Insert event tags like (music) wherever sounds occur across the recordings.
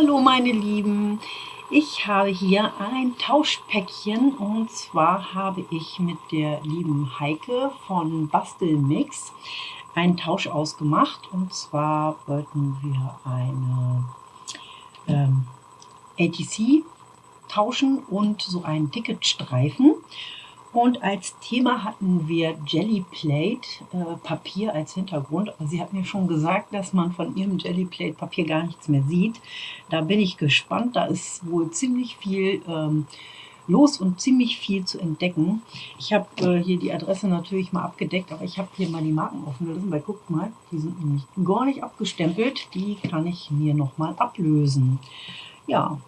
Hallo meine Lieben, ich habe hier ein Tauschpäckchen. Und zwar habe ich mit der lieben Heike von Bastelmix einen Tausch ausgemacht. Und zwar wollten wir eine ähm, ATC tauschen und so einen Ticketstreifen und als Thema hatten wir Jelly Plate äh, Papier als Hintergrund. Aber sie hat mir schon gesagt, dass man von ihrem Jelly Plate Papier gar nichts mehr sieht. Da bin ich gespannt. Da ist wohl ziemlich viel ähm, los und ziemlich viel zu entdecken. Ich habe äh, hier die Adresse natürlich mal abgedeckt, aber ich habe hier mal die Marken offen gelassen, weil guckt mal, die sind nämlich gar nicht abgestempelt. Die kann ich mir nochmal ablösen. Ja,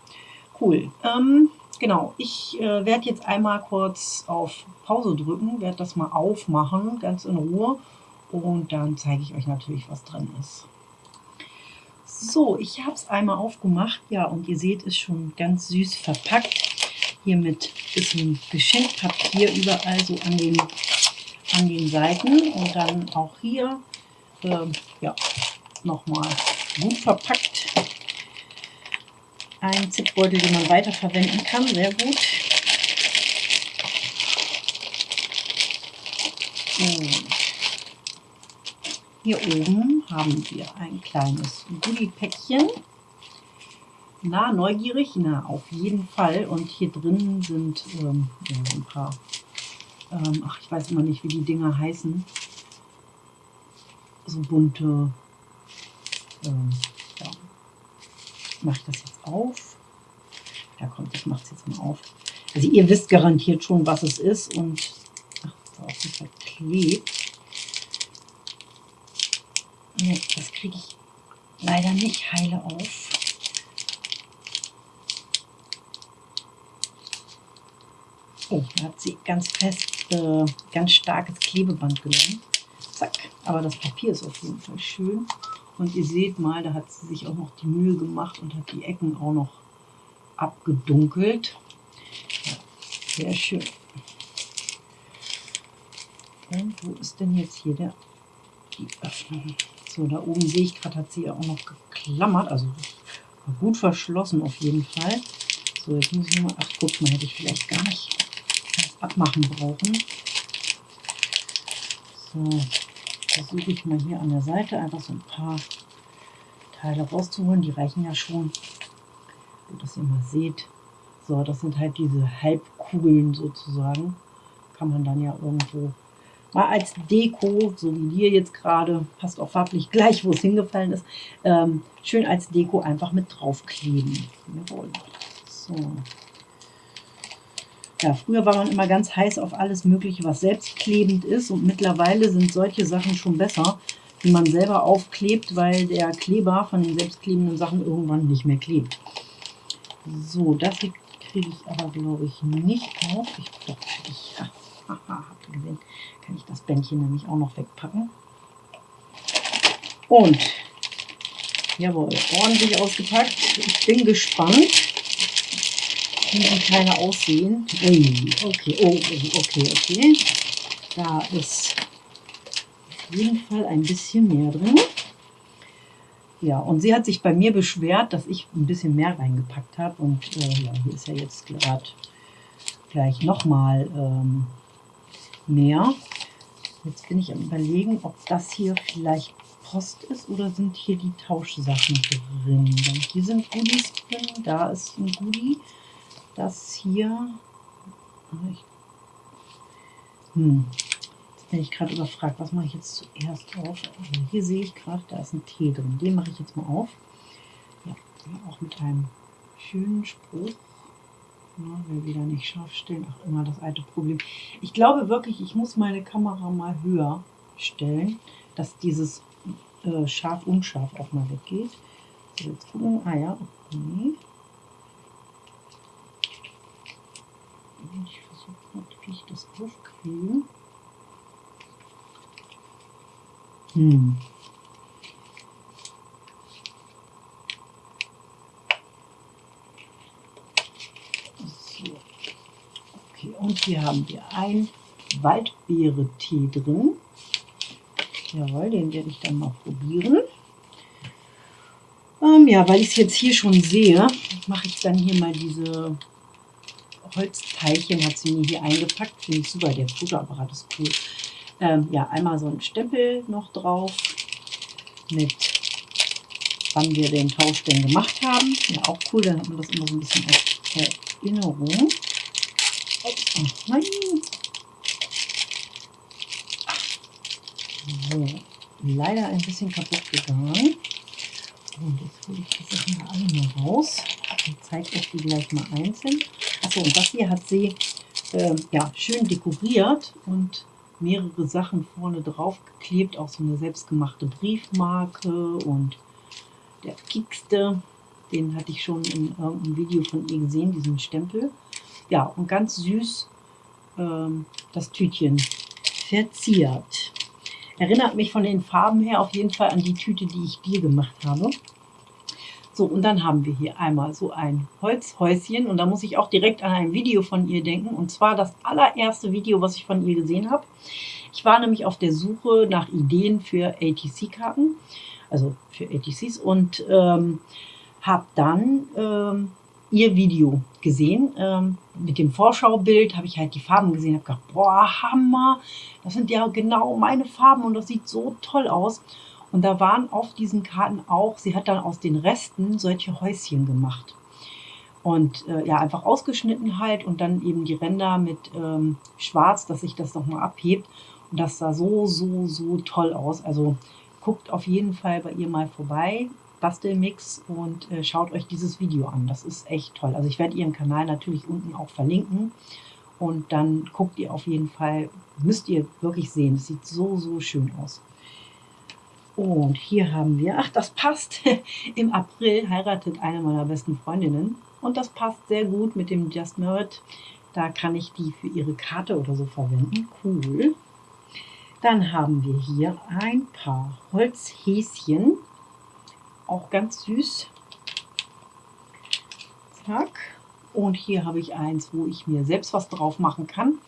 cool. Ähm, Genau, ich äh, werde jetzt einmal kurz auf Pause drücken, werde das mal aufmachen, ganz in Ruhe. Und dann zeige ich euch natürlich, was drin ist. So, ich habe es einmal aufgemacht. Ja, und ihr seht, es schon ganz süß verpackt. Hier mit bisschen Geschenkpapier überall so an den, an den Seiten. Und dann auch hier, äh, ja, nochmal gut verpackt ein Zipbeutel, den man weiterverwenden kann. Sehr gut. Und hier oben haben wir ein kleines Goodie-Päckchen. Na, neugierig? Na, auf jeden Fall. Und hier drin sind ähm, ein paar, ähm, ach, ich weiß immer nicht, wie die Dinger heißen. So bunte, ähm, ja. Mache ich das jetzt auf. Ja, kommt, ich mache es jetzt mal auf. Also ihr wisst garantiert schon, was es ist und ach, ist auch verklebt. Nee, das kriege ich leider nicht heile auf. Oh, da hat sie ganz fest, äh, ganz starkes Klebeband genommen. Zack. Aber das Papier ist auf jeden Fall schön. Und ihr seht mal, da hat sie sich auch noch die Mühe gemacht und hat die Ecken auch noch abgedunkelt. Ja, sehr schön. Und wo ist denn jetzt hier der, die Öffnung? So, da oben sehe ich gerade, hat sie ja auch noch geklammert. Also gut verschlossen auf jeden Fall. So, jetzt muss ich mal, ach guck mal, hätte ich vielleicht gar nicht abmachen brauchen. So, versuche ich mal hier an der Seite einfach so ein paar Teile rauszuholen. Die reichen ja schon, dass ihr mal seht. So, das sind halt diese Halbkugeln sozusagen. Kann man dann ja irgendwo mal als Deko, so wie hier jetzt gerade, passt auch farblich gleich, wo es hingefallen ist, ähm, schön als Deko einfach mit draufkleben. Jawohl. So. Ja, früher war man immer ganz heiß auf alles Mögliche, was selbstklebend ist und mittlerweile sind solche Sachen schon besser, die man selber aufklebt, weil der Kleber von den selbstklebenden Sachen irgendwann nicht mehr klebt. So, das hier kriege ich aber, glaube ich, nicht auf. Ich doch, ich, ja, haha, habt gesehen, kann ich das Bändchen nämlich auch noch wegpacken. Und, jawohl, ordentlich ausgepackt. Ich bin gespannt wie die Teile aussehen. Ui, okay, oh, oh, okay, okay. Da ist auf jeden Fall ein bisschen mehr drin. Ja, und sie hat sich bei mir beschwert, dass ich ein bisschen mehr reingepackt habe. Und äh, ja, hier ist ja jetzt gerade gleich nochmal ähm, mehr. Jetzt bin ich am überlegen, ob das hier vielleicht Post ist oder sind hier die Tauschsachen drin. Denn hier sind Goodies drin, da ist ein Goodie das hier. Ich, hm, jetzt bin ich gerade überfragt, was mache ich jetzt zuerst auf? Also hier sehe ich gerade, da ist ein Tee drin. Den mache ich jetzt mal auf. Ja, auch mit einem schönen Spruch. Na, will wieder nicht scharf stellen. Ach, immer das alte Problem. Ich glaube wirklich, ich muss meine Kamera mal höher stellen, dass dieses äh, scharf-unscharf auch mal weggeht. So, jetzt gucken. Ah ja, okay. Ich versuche natürlich das aufkriegen. Hm. So. Okay, und hier haben wir ein Waldbeere-Tee drin. Jawohl, den werde ich dann mal probieren. Ähm, ja, weil ich es jetzt hier schon sehe, mache ich dann hier mal diese Holzteilchen, hat sie mir hier eingepackt. Finde ich super, der Fotoapparat ist cool. Ähm, ja, einmal so ein Stempel noch drauf mit wann wir den Tausch denn gemacht haben. Ja, auch cool, dann hat man das immer so ein bisschen als Erinnerung. Oh, nein. So, leider ein bisschen kaputt gegangen. Und jetzt hole ich die Sachen alle mal raus und zeige euch die gleich mal einzeln. Achso, und das hier hat sie äh, ja, schön dekoriert und mehrere Sachen vorne drauf geklebt, auch so eine selbstgemachte Briefmarke und der Kickste, den hatte ich schon in irgendeinem Video von ihr gesehen, diesen Stempel. Ja, und ganz süß ähm, das Tütchen verziert. Erinnert mich von den Farben her auf jeden Fall an die Tüte, die ich dir gemacht habe. So, und dann haben wir hier einmal so ein Holzhäuschen und da muss ich auch direkt an ein Video von ihr denken und zwar das allererste Video, was ich von ihr gesehen habe. Ich war nämlich auf der Suche nach Ideen für ATC-Karten also für ATCs und ähm, habe dann ähm, ihr Video gesehen. Ähm, mit dem Vorschaubild habe ich halt die Farben gesehen, habe gedacht, boah, Hammer, das sind ja genau meine Farben und das sieht so toll aus. Und da waren auf diesen Karten auch, sie hat dann aus den Resten solche Häuschen gemacht. Und äh, ja, einfach ausgeschnitten halt und dann eben die Ränder mit ähm, Schwarz, dass sich das nochmal abhebt. Und das sah so, so, so toll aus. Also guckt auf jeden Fall bei ihr mal vorbei, Bastelmix und äh, schaut euch dieses Video an. Das ist echt toll. Also ich werde ihren Kanal natürlich unten auch verlinken und dann guckt ihr auf jeden Fall, müsst ihr wirklich sehen. Es sieht so, so schön aus. Und hier haben wir, ach das passt, (laughs) im April heiratet eine meiner besten Freundinnen und das passt sehr gut mit dem Just Merit. Da kann ich die für ihre Karte oder so verwenden. Cool. Dann haben wir hier ein paar Holzhäschen, auch ganz süß. Zack. Und hier habe ich eins, wo ich mir selbst was drauf machen kann.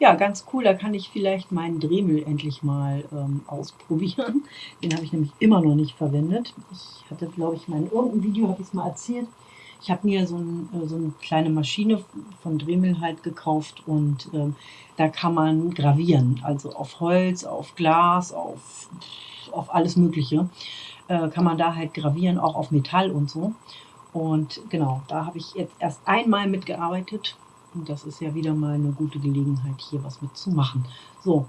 Ja, ganz cool, da kann ich vielleicht meinen Dremel endlich mal ähm, ausprobieren. (laughs) Den habe ich nämlich immer noch nicht verwendet. Ich hatte, glaube ich, mein irgendein Video, habe ich es mal erzählt, ich habe mir so, ein, äh, so, eine kleine Maschine von Dremel halt gekauft und äh, da kann man gravieren. Also auf Holz, auf Glas, auf, auf alles Mögliche äh, kann man da halt gravieren, auch auf Metall und so. Und genau, da habe ich jetzt erst einmal mitgearbeitet. Und das ist ja wieder mal eine gute Gelegenheit, hier was mitzumachen. So,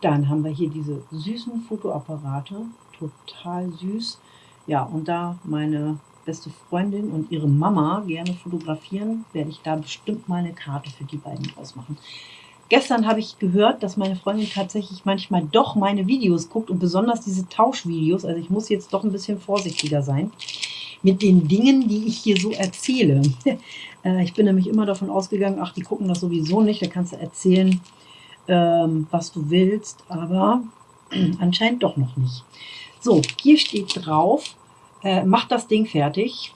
dann haben wir hier diese süßen Fotoapparate. Total süß. Ja, und da meine beste Freundin und ihre Mama gerne fotografieren, werde ich da bestimmt mal eine Karte für die beiden ausmachen. Gestern habe ich gehört, dass meine Freundin tatsächlich manchmal doch meine Videos guckt und besonders diese Tauschvideos. Also ich muss jetzt doch ein bisschen vorsichtiger sein mit den Dingen, die ich hier so erzähle. (laughs) Äh, ich bin nämlich immer davon ausgegangen, ach, die gucken das sowieso nicht, da kannst du erzählen, ähm, was du willst, aber (clears throat) anscheinend doch noch nicht. So, hier steht drauf, äh, mach das Ding fertig.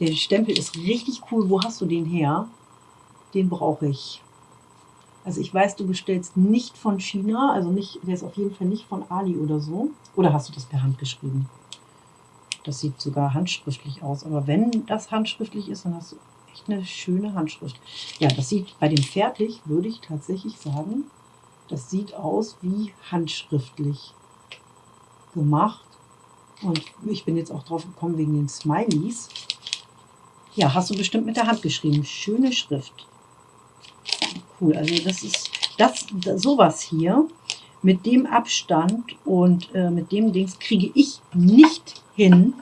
Der Stempel ist richtig cool. Wo hast du den her? Den brauche ich. Also ich weiß, du bestellst nicht von China, also nicht, der ist auf jeden Fall nicht von Ali oder so. Oder hast du das per Hand geschrieben? Das sieht sogar handschriftlich aus. Aber wenn das handschriftlich ist, dann hast du echt eine schöne Handschrift. Ja, das sieht bei dem fertig, würde ich tatsächlich sagen, das sieht aus wie handschriftlich gemacht. Und ich bin jetzt auch drauf gekommen wegen den Smileys. Ja, hast du bestimmt mit der Hand geschrieben. Schöne Schrift. Cool, also das ist das, sowas hier mit dem Abstand und äh, mit dem Dings kriege ich nicht hin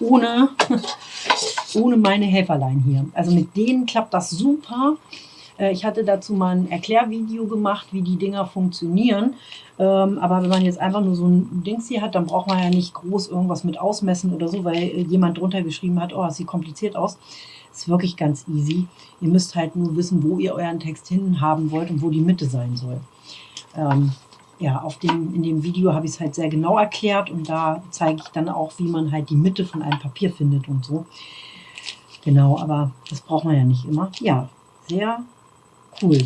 ohne, (laughs) ohne meine Helferlein hier. Also mit denen klappt das super. Äh, ich hatte dazu mal ein Erklärvideo gemacht, wie die Dinger funktionieren. Ähm, aber wenn man jetzt einfach nur so ein Dings hier hat, dann braucht man ja nicht groß irgendwas mit ausmessen oder so, weil äh, jemand drunter geschrieben hat, oh, das sieht kompliziert aus. Ist wirklich ganz easy. Ihr müsst halt nur wissen, wo ihr euren Text hin haben wollt und wo die Mitte sein soll. Ähm, ja, auf dem, in dem Video habe ich es halt sehr genau erklärt und da zeige ich dann auch, wie man halt die Mitte von einem Papier findet und so. Genau, aber das braucht man ja nicht immer. Ja, sehr cool.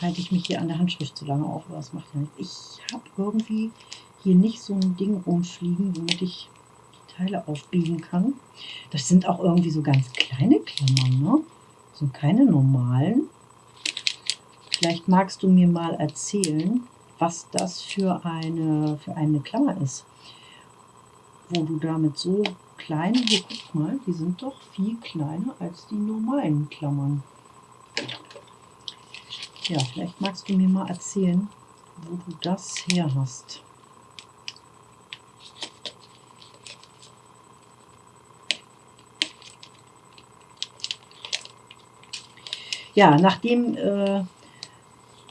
Halte ich mich hier an der Handschrift zu lange auf, aber das macht ja nichts. Ich habe irgendwie hier nicht so ein Ding rumfliegen, womit ich die Teile aufbiegen kann. Das sind auch irgendwie so ganz kleine Klammern, ne? Sind keine normalen. Vielleicht magst du mir mal erzählen, was das für eine, für eine Klammer ist. Wo du damit so kleine, hier guck mal, die sind doch viel kleiner als die normalen Klammern. Ja, vielleicht magst du mir mal erzählen, wo du das her hast. Ja, nachdem äh,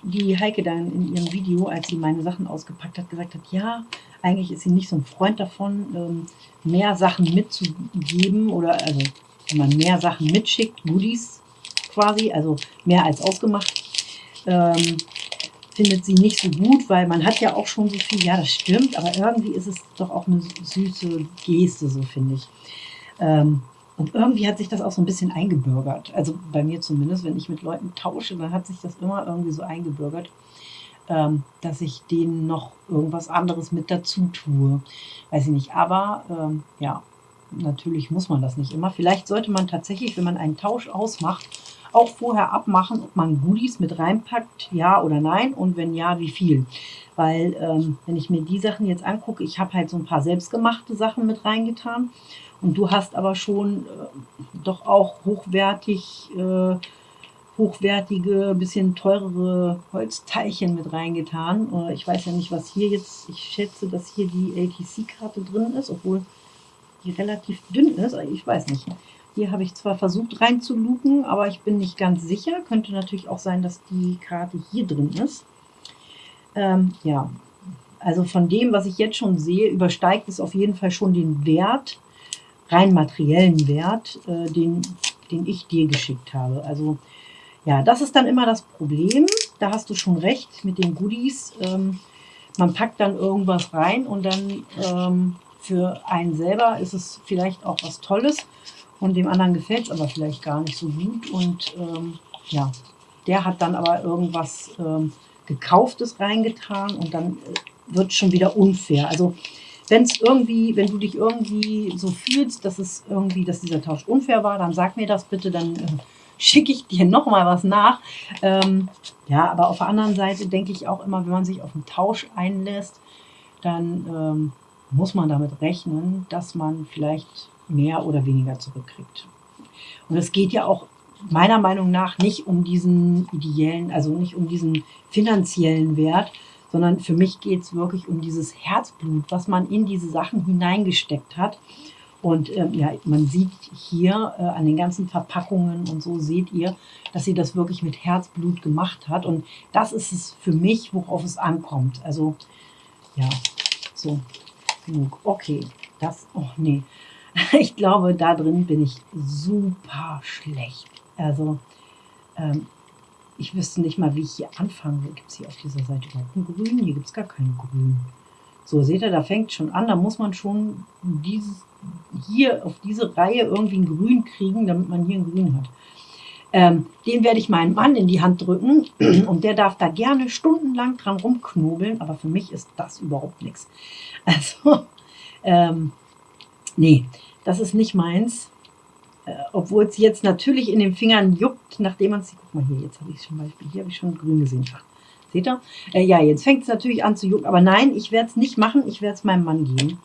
die Heike dann in ihrem Video, als sie meine Sachen ausgepackt hat, gesagt hat, ja, eigentlich ist sie nicht so ein Freund davon, ähm, mehr Sachen mitzugeben oder also wenn man mehr Sachen mitschickt, Goodies quasi, also mehr als ausgemacht, ähm, findet sie nicht so gut, weil man hat ja auch schon so viel, ja das stimmt, aber irgendwie ist es doch auch eine süße Geste, so finde ich. Ähm, und irgendwie hat sich das auch so ein bisschen eingebürgert. Also bei mir zumindest, wenn ich mit Leuten tausche, dann hat sich das immer irgendwie so eingebürgert, ähm, dass ich denen noch irgendwas anderes mit dazu tue. Weiß ich nicht. Aber ähm, ja, natürlich muss man das nicht immer. Vielleicht sollte man tatsächlich, wenn man einen Tausch ausmacht, auch vorher abmachen, ob man Goodies mit reinpackt, ja oder nein und wenn ja, wie viel. Weil ähm, wenn ich mir die Sachen jetzt angucke, ich habe halt so ein paar selbstgemachte Sachen mit reingetan und du hast aber schon äh, doch auch hochwertig, äh, hochwertige, bisschen teurere Holzteilchen mit reingetan. Äh, ich weiß ja nicht, was hier jetzt, ich schätze, dass hier die LTC-Karte drin ist, obwohl die relativ dünn ist. Ich weiß nicht. Hier habe ich zwar versucht reinzuluken, aber ich bin nicht ganz sicher. Könnte natürlich auch sein, dass die Karte hier drin ist. Ähm, ja, also von dem, was ich jetzt schon sehe, übersteigt es auf jeden Fall schon den Wert, rein materiellen Wert, äh, den, den ich dir geschickt habe. Also ja, das ist dann immer das Problem. Da hast du schon recht mit den Goodies. Ähm, man packt dann irgendwas rein und dann ähm, für einen selber ist es vielleicht auch was Tolles und dem anderen gefällt es aber vielleicht gar nicht so gut. Und ähm, ja, der hat dann aber irgendwas ähm, Gekauftes reingetan und dann äh, wird es schon wieder unfair. Also wenn es irgendwie, wenn du dich irgendwie so fühlst, dass es irgendwie, dass dieser Tausch unfair war, dann sag mir das bitte, dann äh, schicke ich dir (laughs) noch mal was nach. Ähm, ja, aber auf der anderen Seite denke ich auch immer, wenn man sich auf einen Tausch einlässt, dann ähm, muss man damit rechnen, dass man vielleicht mehr oder weniger zurückkriegt. Und es geht ja auch meiner Meinung nach nicht um diesen ideellen, also nicht um diesen finanziellen Wert, sondern für mich geht es wirklich um dieses Herzblut, was man in diese Sachen hineingesteckt hat. Und ähm, ja, man sieht hier äh, an den ganzen Verpackungen und so seht ihr, dass sie das wirklich mit Herzblut gemacht hat. Und das ist es für mich, worauf es ankommt. Also ja, so genug. Okay, das, oh nee, (laughs) ich glaube, da drin bin ich super schlecht. Also, ähm, ich wüsste nicht mal, wie ich hier anfange. Gibt es hier auf dieser Seite überhaupt ein Grün? Hier gibt es gar kein Grün. So, seht ihr, da fängt schon an. Da muss man schon dieses, hier auf diese Reihe irgendwie ein Grün kriegen, damit man hier ein Grün hat. Ähm, den werde ich meinem Mann in die Hand drücken (clears throat) und der darf da gerne stundenlang dran rumknobeln, aber für mich ist das überhaupt nichts. Also, (laughs) ähm, Nee, das ist nicht meins. Äh, Obwohl es jetzt natürlich in den Fingern juckt, nachdem man es... Guck mal hier, jetzt habe ich zum Beispiel, hier habe ich schon grün gesehen. Seht ihr? Äh, ja, jetzt fängt es natürlich an zu jucken. Aber nein, ich werde es nicht machen. Ich werde es meinem Mann geben.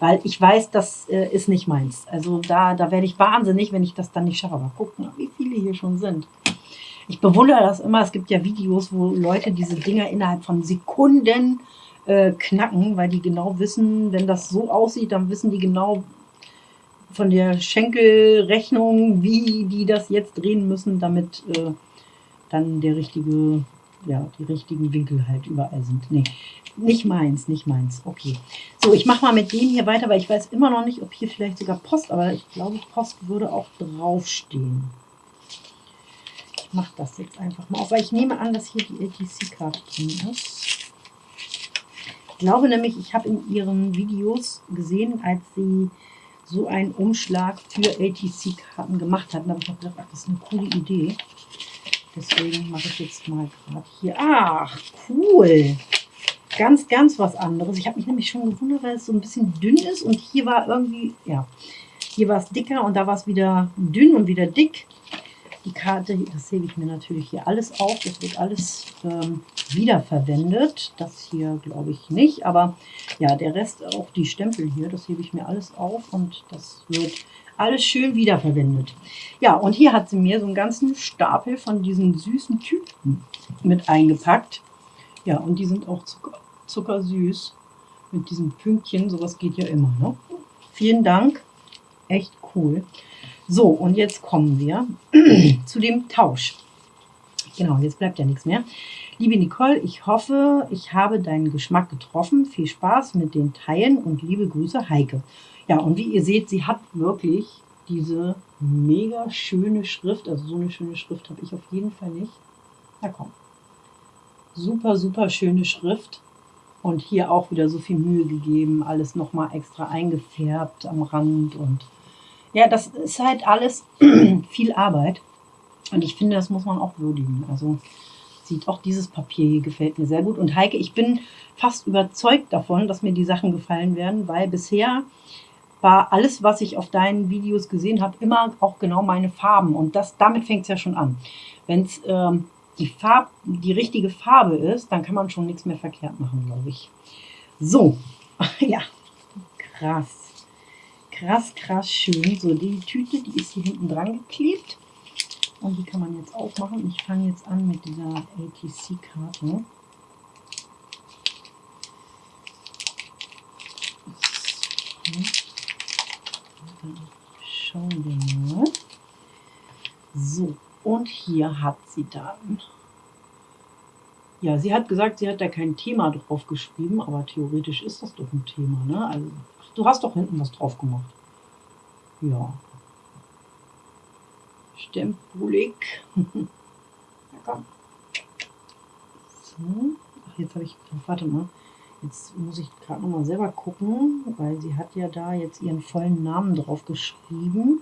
Weil ich weiß, das äh, ist nicht meins. Also da, da werde ich wahnsinnig, wenn ich das dann nicht schaffe. Aber guck mal, wie viele hier schon sind. Ich bewundere das immer. Es gibt ja Videos, wo Leute diese Dinger innerhalb von Sekunden äh, knacken, weil die genau wissen, wenn das so aussieht, dann wissen die genau von der Schenkelrechnung, wie die das jetzt drehen müssen, damit äh, dann der richtige, ja, die richtigen Winkel halt überall sind. Nee, nicht meins, nicht meins. Okay. So, ich mache mal mit dem hier weiter, weil ich weiß immer noch nicht, ob hier vielleicht sogar Post, aber ich glaube, Post würde auch draufstehen. Ich mache das jetzt einfach mal auf, weil ich nehme an, dass hier die LTC-Karte drin ist. Ich glaube nämlich, ich habe in ihren Videos gesehen, als sie so einen Umschlag für ATC-Karten gemacht hat. Da habe ich gedacht, ach, das ist eine coole Idee. Deswegen mache ich jetzt mal gerade hier. Ach, cool. ganz, ganz was anderes. Ich habe mich nämlich schon gewundert, weil es so ein bisschen dünn ist und hier war irgendwie, ja, hier war es dicker und da war es wieder dünn und wieder dick. Die Karte, das hebe ich mir natürlich hier alles auf. Das wird alles ähm, wiederverwendet. Das hier glaube ich nicht, aber ja, der Rest, auch die Stempel hier, das hebe ich mir alles auf und das wird alles schön wiederverwendet. Ja, und hier hat sie mir so einen ganzen Stapel von diesen süßen Tüten mit eingepackt. Ja, und die sind auch zucker, zuckersüß mit diesen Pünktchen. Sowas geht ja immer. Ne? Vielen Dank. Echt cool. So, und jetzt kommen wir (clears throat) zu dem Tausch. Genau, jetzt bleibt ja nichts mehr. Liebe Nicole, ich hoffe, ich habe deinen Geschmack getroffen. Viel Spaß mit den Teilen und liebe Grüße, Heike. Ja, und wie ihr seht, sie hat wirklich diese mega schöne Schrift. Also so eine schöne Schrift habe ich auf jeden Fall nicht. Na komm. Super, super schöne Schrift. Und hier auch wieder so viel Mühe gegeben. Alles nochmal extra eingefärbt am Rand. Und ja, das ist halt alles (clears throat) viel Arbeit. Und ich finde, das muss man auch würdigen. Also sieht auch dieses Papier hier gefällt mir sehr gut. Und Heike, ich bin fast überzeugt davon, dass mir die Sachen gefallen werden, weil bisher war alles, was ich auf deinen Videos gesehen habe, immer auch genau meine Farben. Und das, damit fängt es ja schon an. Wenn es ähm, die, die richtige Farbe ist, dann kann man schon nichts mehr verkehrt machen, glaube ich. So, (laughs) ja, krass. Krass, krass schön. So, die Tüte, die ist hier hinten dran geklebt. Und die kann man jetzt aufmachen. Ich fange jetzt an mit dieser ATC-Karte. Schauen wir mal. So, und hier hat sie dann. Ja, sie hat gesagt, sie hat da kein Thema drauf geschrieben, aber theoretisch ist das doch ein Thema, ne? Also, du hast doch hinten was drauf gemacht. Ja. Stempulik. ja, komm. So. Ach, jetzt habe ich. Warte mal. Jetzt muss ich gerade nochmal selber gucken, weil sie hat ja da jetzt ihren vollen Namen drauf geschrieben.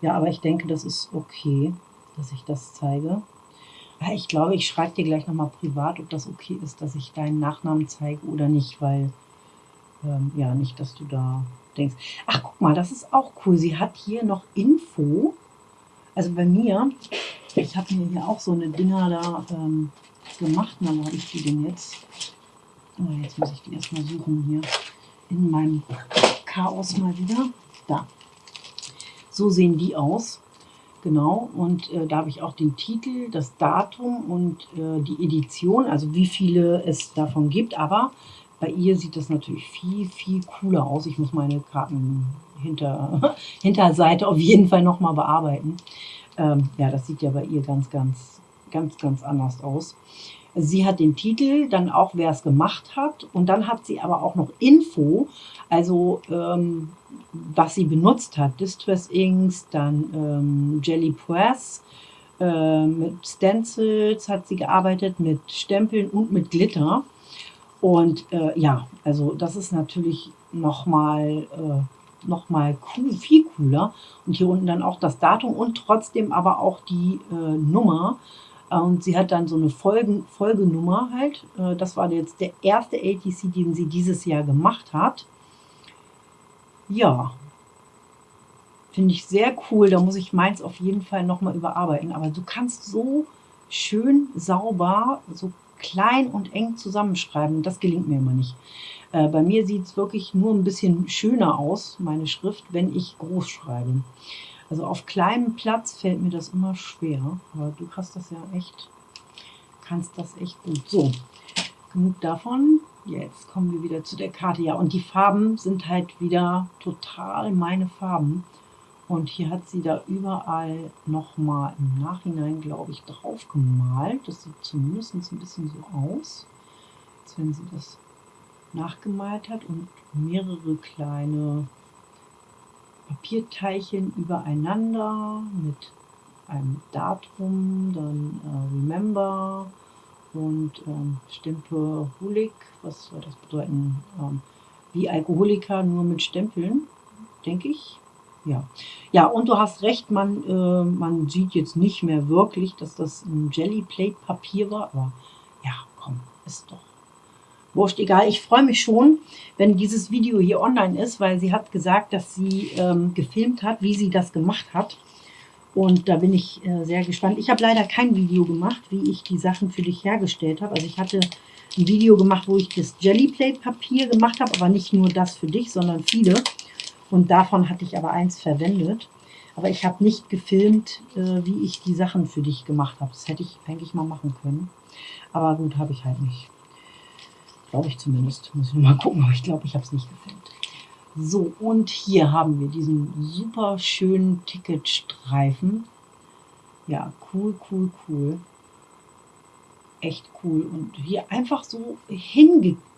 Ja, aber ich denke, das ist okay, dass ich das zeige. Ich glaube, ich schreibe dir gleich nochmal privat, ob das okay ist, dass ich deinen Nachnamen zeige oder nicht, weil, ähm, ja, nicht, dass du da denkst. Ach, guck mal, das ist auch cool. Sie hat hier noch Info. Also bei mir, ich habe mir hier auch so eine Dinger da ähm, gemacht. Na, wo habe ich die denn jetzt? Oh, jetzt muss ich die erstmal suchen hier in meinem Chaos mal wieder. Da. So sehen die aus. Genau, und äh, da habe ich auch den Titel, das Datum und äh, die Edition, also wie viele es davon gibt. Aber bei ihr sieht das natürlich viel, viel cooler aus. Ich muss meine Karten hinter, (laughs) Hinterseite auf jeden Fall nochmal bearbeiten. Ähm, ja, das sieht ja bei ihr ganz, ganz, ganz, ganz anders aus. Sie hat den Titel, dann auch, wer es gemacht hat. Und dann hat sie aber auch noch Info, also ähm, was sie benutzt hat. Distress Inks, dann ähm, Jelly Press, äh, mit Stencils hat sie gearbeitet, mit Stempeln und mit Glitter. Und äh, ja, also das ist natürlich nochmal äh, noch cool, viel cooler. Und hier unten dann auch das Datum und trotzdem aber auch die äh, Nummer. Und sie hat dann so eine Folgen, Folgenummer halt. Äh, das war jetzt der erste ATC, den sie dieses Jahr gemacht hat. Ja, finde ich sehr cool. Da muss ich meins auf jeden Fall nochmal überarbeiten. Aber du kannst so schön sauber, so klein und eng zusammenschreiben. Das gelingt mir immer nicht. Äh, bei mir sieht es wirklich nur ein bisschen schöner aus, meine Schrift, wenn ich groß schreibe. Also auf kleinem Platz fällt mir das immer schwer, aber du hast das ja echt, kannst das echt gut. So, genug davon. Jetzt kommen wir wieder zu der Karte. Ja, und die Farben sind halt wieder total meine Farben. Und hier hat sie da überall nochmal im Nachhinein, glaube ich, drauf gemalt. Das sieht zumindest ein bisschen so aus, als wenn sie das nachgemalt hat und mehrere kleine Papierteilchen übereinander mit einem Datum, dann äh, Remember und ähm, Stempehulik, was soll das bedeuten? Ähm, wie Alkoholiker, nur mit Stempeln, denke ich. Ja. ja, und du hast recht, man, äh, man sieht jetzt nicht mehr wirklich, dass das ein Jelly Plate Papier war, aber ja, komm, ist doch wurscht, egal. Ich freue mich schon, wenn dieses Video hier online ist, weil sie hat gesagt, dass sie ähm, gefilmt hat, wie sie das gemacht hat. Und da bin ich äh, sehr gespannt. Ich habe leider kein Video gemacht, wie ich die Sachen für dich hergestellt habe. Also ich hatte ein Video gemacht, wo ich das Jellyplate-Papier gemacht habe, aber nicht nur das für dich, sondern viele. Und davon hatte ich aber eins verwendet. Aber ich habe nicht gefilmt, äh, wie ich die Sachen für dich gemacht habe. Das hätte ich eigentlich mal machen können. Aber gut, habe ich halt nicht. Glaube ich zumindest. Muss ich mal gucken, aber ich glaube, ich habe es nicht gefilmt. So, und hier haben wir diesen super schönen Ticketstreifen. Ja, cool, cool, cool. Echt cool. Und hier einfach so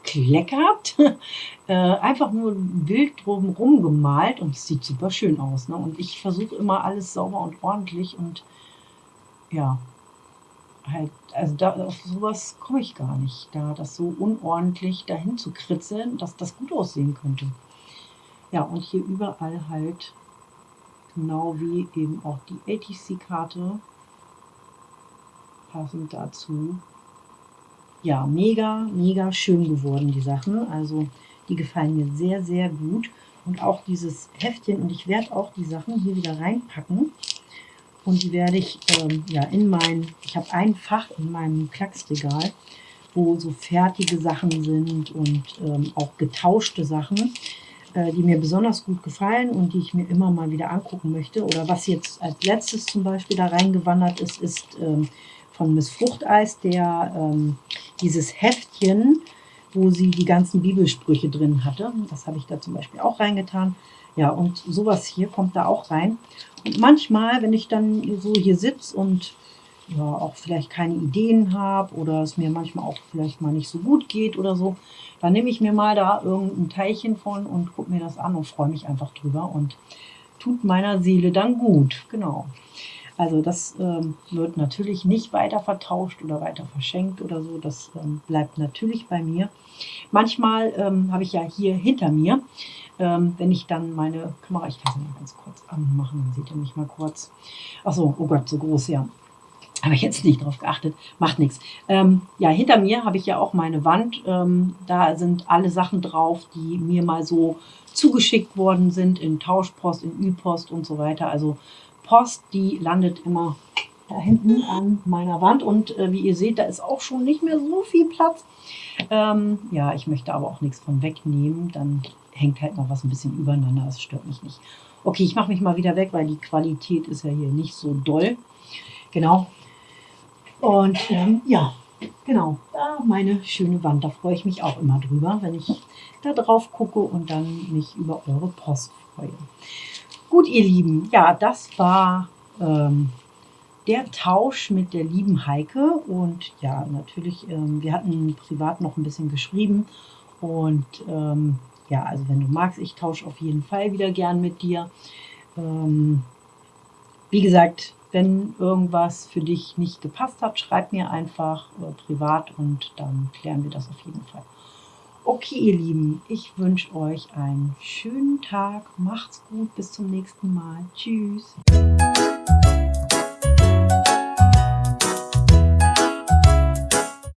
hingekleckert. (laughs) äh, einfach nur ein Bild drumherum gemalt und es sieht super schön aus. Ne? Und ich versuche immer alles sauber und ordentlich und ja, halt, also da, auf sowas komme ich gar nicht, da das so unordentlich dahin zu kritzeln, dass das gut aussehen könnte. Ja, und hier überall halt, genau wie eben auch die ATC-Karte, passend dazu. Ja, mega, mega schön geworden, die Sachen. Also die gefallen mir sehr, sehr gut. Und auch dieses Heftchen, und ich werde auch die Sachen hier wieder reinpacken. Und die werde ich ähm, ja in mein, ich habe ein Fach in meinem Klacksregal, wo so fertige Sachen sind und ähm, auch getauschte Sachen, äh, die mir besonders gut gefallen und die ich mir immer mal wieder angucken möchte. Oder was jetzt als letztes zum Beispiel da reingewandert ist, ist ähm, von Miss Fruchteis der, ähm, dieses Heftchen, wo sie die ganzen Bibelsprüche drin hatte. Das habe ich da zum Beispiel auch reingetan. Ja, und sowas hier kommt da auch rein. Und manchmal, wenn ich dann so hier sitze und ja, auch vielleicht keine Ideen habe oder es mir manchmal auch vielleicht mal nicht so gut geht oder so, dann nehme ich mir mal da irgendein Teilchen von und gucke mir das an und freue mich einfach drüber und tut meiner Seele dann gut. Genau. Also das ähm, wird natürlich nicht weiter vertauscht oder weiter verschenkt oder so. Das ähm, bleibt natürlich bei mir. Manchmal ähm, habe ich ja hier hinter mir, ähm, wenn ich dann meine Kamera, ich kann sie mal ganz kurz anmachen, dann seht ihr mich mal kurz. Achso, oh Gott, so groß, ja. Habe ich jetzt nicht drauf geachtet, macht nichts. Ähm, ja, hinter mir habe ich ja auch meine Wand. Ähm, da sind alle Sachen drauf, die mir mal so zugeschickt worden sind in Tauschpost, in Ü-Post und so weiter. Also Post, die landet immer da hinten an meiner Wand und äh, wie ihr seht, da ist auch schon nicht mehr so viel Platz. Ähm, ja, ich möchte aber auch nichts von wegnehmen, dann hängt halt noch was ein bisschen übereinander, das stört mich nicht. Okay, ich mache mich mal wieder weg, weil die Qualität ist ja hier nicht so doll. Genau. Und ähm, ja, genau, da meine schöne Wand, da freue ich mich auch immer drüber, wenn ich da drauf gucke und dann mich über eure Post freue. Gut, ihr Lieben, ja, das war ähm, der Tausch mit der lieben Heike. Und ja, natürlich, ähm, wir hatten privat noch ein bisschen geschrieben. Und ähm, ja, also wenn du magst, ich tausche auf jeden Fall wieder gern mit dir. Ähm, wie gesagt, wenn irgendwas für dich nicht gepasst hat, schreib mir einfach äh, privat und dann klären wir das auf jeden Fall. Okay, ihr Lieben, ich wünsche euch einen schönen Tag. Macht's gut, bis zum nächsten Mal. Tschüss.